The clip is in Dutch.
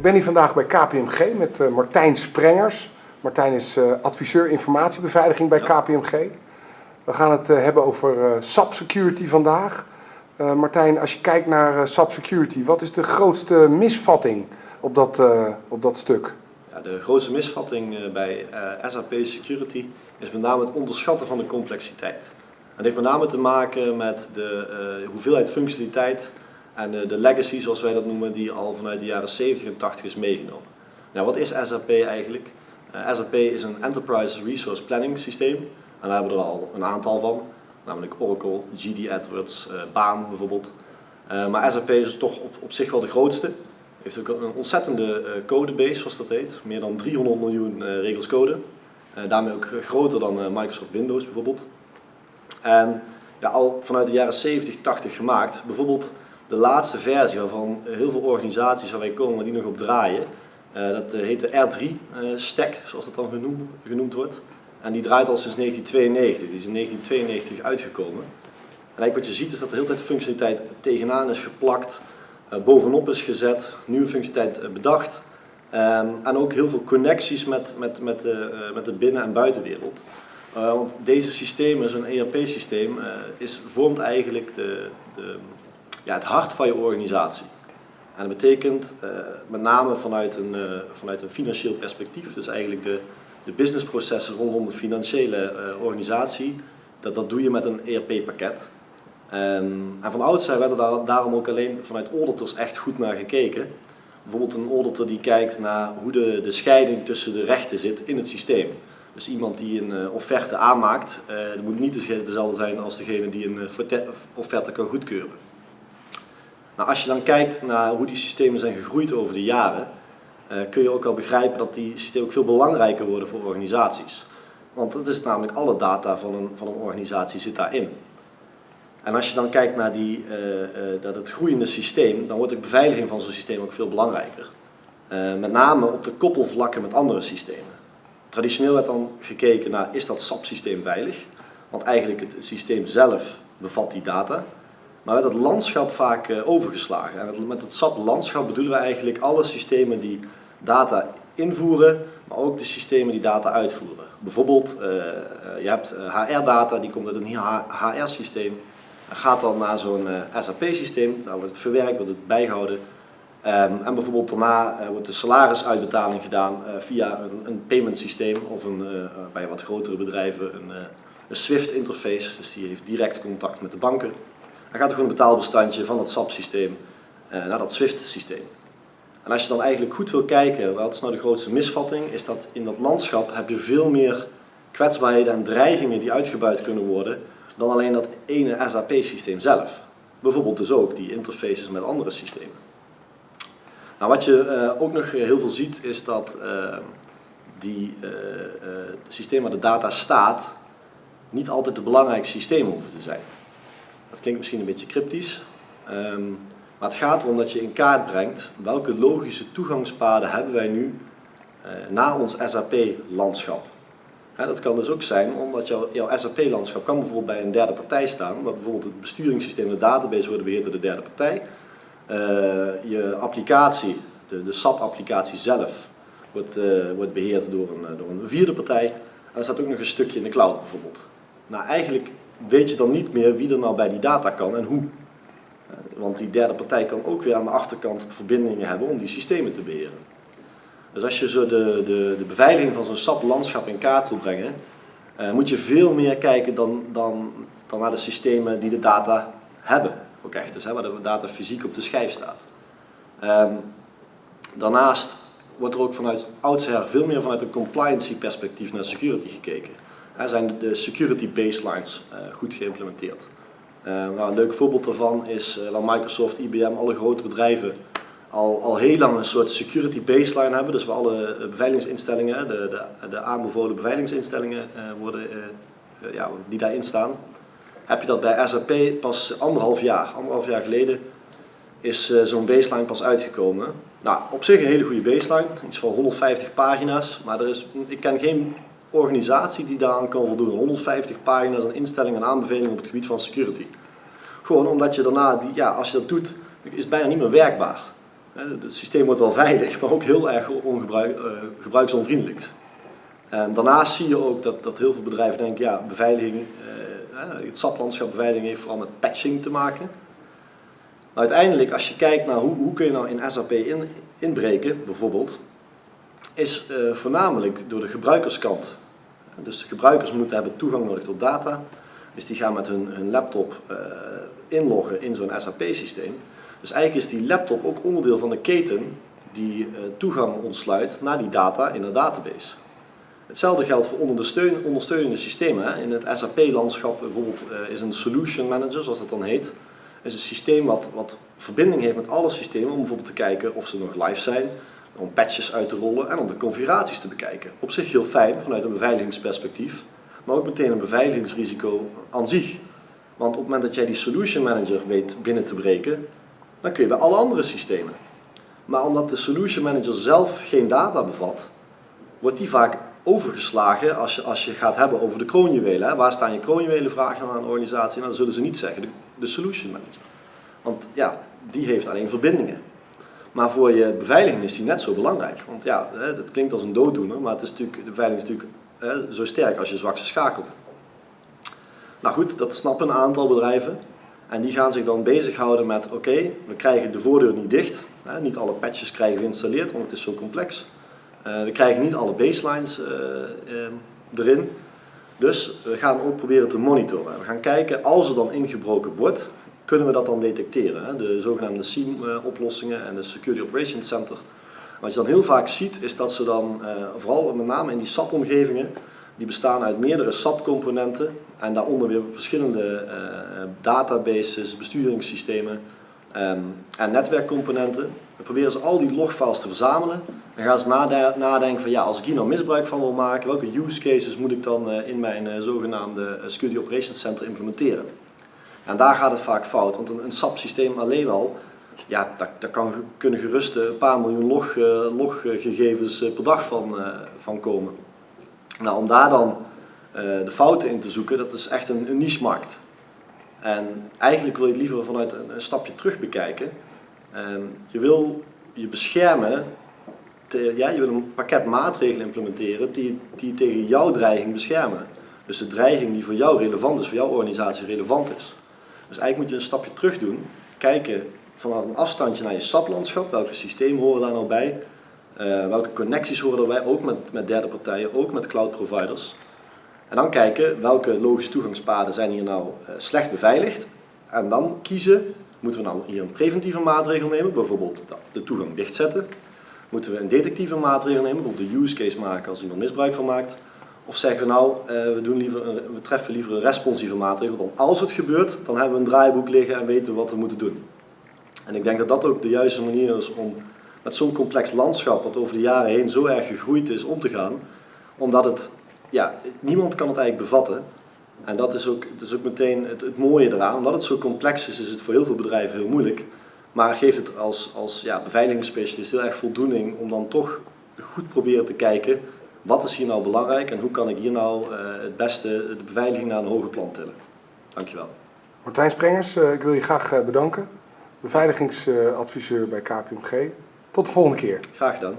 Ik ben hier vandaag bij KPMG met uh, Martijn Sprengers. Martijn is uh, adviseur informatiebeveiliging bij KPMG. We gaan het uh, hebben over SAP Security vandaag. Martijn, als je kijkt naar SAP Security, wat is de grootste misvatting op dat, op dat stuk? Ja, de grootste misvatting bij SAP Security is met name het onderschatten van de complexiteit. Het heeft met name te maken met de hoeveelheid functionaliteit en de, de legacy, zoals wij dat noemen, die al vanuit de jaren 70 en 80 is meegenomen. Nou, wat is SAP eigenlijk? Uh, SAP is een Enterprise Resource Planning systeem. En daar hebben we er al een aantal van. Namelijk Oracle, GD Edwards, uh, Baan bijvoorbeeld. Maar SAP is toch op, op zich wel de grootste. Heeft ook een ontzettende codebase, zoals dat heet. Meer dan 300 miljoen regels code. daarmee ook groter dan Microsoft Windows bijvoorbeeld. En ja, al vanuit de jaren 70, 80 gemaakt. Bijvoorbeeld de laatste versie waarvan heel veel organisaties waar wij komen die nog op draaien. Uh, dat uh, heet de R3-stack, uh, zoals dat dan genoemd, genoemd, wordt. En die draait al sinds 1992, die is in 1992 uitgekomen. En eigenlijk wat je ziet is dat er heel tijd functionaliteit tegenaan is geplakt, eh, bovenop is gezet, nieuwe functionaliteit bedacht. Um, en ook heel veel connecties met, met, met, met de binnen- en buitenwereld. want deze systemen, zo'n ERP-systeem, is, vormt eigenlijk de, de ja, het hart van je organisatie. En dat betekent uh, met name vanuit een, uh, vanuit een financieel perspectief, dus eigenlijk de, de businessprocessen rondom de financiële uh, organisatie, dat, dat doe je met een ERP-pakket. En van oudsher werd er daar, daarom ook alleen vanuit auditors echt goed naar gekeken. Bijvoorbeeld een auditor die kijkt naar hoe de, de scheiding tussen de rechten zit in het systeem. Dus iemand die een offerte aanmaakt, dat moet niet dezelfde zijn als degene die een offerte kan goedkeuren. Nou, als je dan kijkt naar hoe die systemen zijn gegroeid over de jaren, uh, kun je ook al begrijpen dat die systemen ook veel belangrijker worden voor organisaties. Want dat is namelijk alle data van een, van een organisatie zit daarin. En als je dan kijkt naar die, uh, uh, dat het groeiende systeem, dan wordt de beveiliging van zo'n systeem ook veel belangrijker. met name op de koppelvlakken met andere systemen. Traditioneel werd dan gekeken naar, is dat SAP-systeem veilig? Want eigenlijk het systeem zelf bevat die data, maar werd het landschap vaak eh, overgeslagen. En met het SAP-landschap bedoelen we eigenlijk alle systemen die data invoeren, maar ook de systemen die data uitvoeren. Bijvoorbeeld, uh, je hebt HR-data, die komt uit een HR-systeem, gaat dan naar zo'n SAP-systeem, daar wordt het verwerkt, wordt het bijgehouden. Um, en bijvoorbeeld daarna wordt de salarisuitbetaling gedaan via een, een payment systeem of een, bij wat grotere bedrijven een, een SWIFT interface, dus die heeft direct contact met de banken. Dan gaat er gewoon een betaalbestandje van het SAP-systeem uh, naar dat SWIFT-systeem. En als je dan eigenlijk goed wil kijken, wat is nou de grootste misvatting, is dat in dat landschap heb je veel meer kwetsbaarheden en dreigingen die uitgebuit kunnen worden dan alleen dat ene SAP-systeem zelf. Bijvoorbeeld dus ook die interfaces met andere systemen. Nou, wat je uh, ook nog heel veel ziet is dat uh, die systeem waar de data staat niet altijd de belangrijkste systemen hoeven te zijn. Dat klinkt misschien een beetje cryptisch, um, maar het gaat erom dat je in kaart brengt welke logische toegangspaden hebben wij nu uh, naar ons SAP-landschap. Dat kan dus ook zijn omdat jouw, jouw SAP-landschap kan bijvoorbeeld bij een derde partij staan, omdat bijvoorbeeld het besturingssysteem en de database worden beheerd door de derde partij. Uh, je applicatie, de, de SAP-applicatie zelf, wordt, uh, wordt beheerd door een, door een vierde partij. En er staat ook nog een stukje in de cloud bijvoorbeeld. Nou, eigenlijk weet je dan niet meer wie er nou bij die data kan en hoe. Eh, want die derde partij kan ook weer aan de achterkant verbindingen hebben om die systemen te beheren. Dus als je zo de, de, de beveiliging van zo'n SAP-landschap in kaart wil brengen, uh, moet je veel meer kijken dan, dan, dan naar de systemen die de data hebben. Ook echt, dus hè, waar de data fysiek op de schijf staat. Um, daarnaast wordt er ook vanuit oudsher veel meer vanuit een compliancy perspectief naar security gekeken zijn de security baselines uh, goed geïmplementeerd. Uh, nou, een leuk voorbeeld daarvan is dat Microsoft, IBM, alle grote bedrijven al, al heel lang een soort security baseline hebben. Dus voor alle beveiligingsinstellingen, de, de, de aanbevolen beveiligingsinstellingen worden, ja, die daarin staan. Heb je dat bij SAP pas anderhalf jaar, anderhalf jaar geleden is zo'n baseline pas uitgekomen. Nou, op zich een hele goede baseline, iets van 150 pagina's, maar er is, ik ken geen organisatie die daaraan kan voldoen. 150 pagina's aan instellingen en aanbevelingen op het gebied van security. Gewoon omdat je daarna, die, ja, als je dat doet, is het bijna niet meer werkbaar. Het systeem wordt wel veilig, maar ook heel erg ongebruik, uh, gebruiksonvriendelijk. En daarnaast zie je ook dat, dat heel veel bedrijven denken, ja, beveiliging, uh, het SAP-landschap beveiliging heeft vooral met patching te maken. Uiteindelijk, als je kijkt naar hoe, hoe kun je nou in SAP in, inbreken, bijvoorbeeld, is uh, voornamelijk door de gebruikerskant. Dus de gebruikers moeten hebben toegang nodig tot data. Dus die gaan met hun, hun laptop uh, inloggen in zo'n SAP-systeem. Dus eigenlijk is die laptop ook onderdeel van de keten die uh, toegang ontsluit naar die data in de database. Hetzelfde geldt voor ondersteunende systemen. In het SAP-landschap bijvoorbeeld is een solution manager, zoals dat dan heet, is een systeem wat, wat verbinding heeft met alle systemen om bijvoorbeeld te kijken of ze nog live zijn, om patches uit te rollen en om de configuraties te bekijken. Op zich heel fijn vanuit een beveiligingsperspectief, maar ook meteen een beveiligingsrisico aan zich. Want op het moment dat jij die solution manager weet binnen te breken, dan kun je bij alle andere systemen. Maar omdat de solution manager zelf geen data bevat, wordt die vaak overgeslagen als je, als je gaat hebben over de kroonjuwelen. Hè. Waar staan je kroonjuwelen vragen aan een organisatie? Nou, dan zullen ze niet zeggen de, de solution manager. Want ja, die heeft alleen verbindingen. Maar voor je beveiliging is die net zo belangrijk. Want ja, dat klinkt als een dooddoener, maar het is natuurlijk, de beveiliging is natuurlijk zo sterk als je zwakste schakel. Nou goed, dat snappen een aantal bedrijven. En die gaan zich dan bezighouden met, oké, we krijgen de voordeur niet dicht. Niet alle patches krijgen we geïnstalleerd, want het is zo complex. Uh, we krijgen niet alle baselines uh, uh, erin. Dus we gaan ook proberen te monitoren. We gaan kijken, als er dan ingebroken wordt, kunnen we dat dan detecteren. De zogenaamde SIEM-oplossingen en de Security Operations Center. Wat je dan heel vaak ziet, is dat ze dan, vooral met name in die SAP-omgevingen, die bestaan uit meerdere SAP-componenten en daaronder weer verschillende databases, besturingssystemen um, en netwerkcomponenten. Dan proberen ze al die logfiles te verzamelen en gaan ze nadenken van ja, als ik hier nou misbruik van wil maken, welke use cases moet ik dan in mijn zogenaamde Security Operations Center implementeren. En daar gaat het vaak fout, want een, een SAP-systeem alleen al, ja, daar, kan, kunnen gerust een paar miljoen log, loggegevens per dag van, van komen. Nou, om daar dan de fouten in te zoeken, dat is echt een, een niche-markt. En eigenlijk wil je het liever vanuit een, een stapje terug bekijken. Um, je wil je beschermen, te, ja, je wil een pakket maatregelen implementeren die, die tegen jouw dreiging beschermen. Dus de dreiging die voor jou relevant is, voor jouw organisatie relevant is. Dus eigenlijk moet je een stapje terug doen, kijken vanaf een afstandje naar je SAP-landschap, welke systemen horen daar nou bij, uh, welke connecties horen erbij, ook met, met derde partijen, ook met cloud providers. En dan kijken welke logische toegangspaden zijn hier nou uh, slecht beveiligd. En dan kiezen, moeten we nou hier een preventieve maatregel nemen, bijvoorbeeld de toegang dichtzetten. Moeten we een detectieve maatregel nemen, bijvoorbeeld de use case maken als iemand misbruik van maakt. Of zeggen we nou, uh, we, doen liever we treffen liever een responsieve maatregel. Dan als het gebeurt, dan hebben we een draaiboek liggen en weten we wat we moeten doen. En ik denk dat dat ook de juiste manier is om met zo'n complex landschap, wat over de jaren heen zo erg gegroeid is, om te gaan. Omdat het ja, niemand kan het eigenlijk bevatten. En dat is ook, dat is ook meteen het, het, mooie eraan. Omdat het zo complex is, is het voor heel veel bedrijven heel moeilijk. Maar geeft het als, als ja, beveiligingsspecialist heel erg voldoening om dan toch goed proberen te kijken wat is hier nou belangrijk en hoe kan ik hier nou uh, het beste de beveiliging naar een hoger plan tillen. Dankjewel. Martijn Sprengers, uh, ik wil je graag uh, bedanken. Beveiligingsadviseur bij KPMG. Tot de volgende keer. Graag gedaan.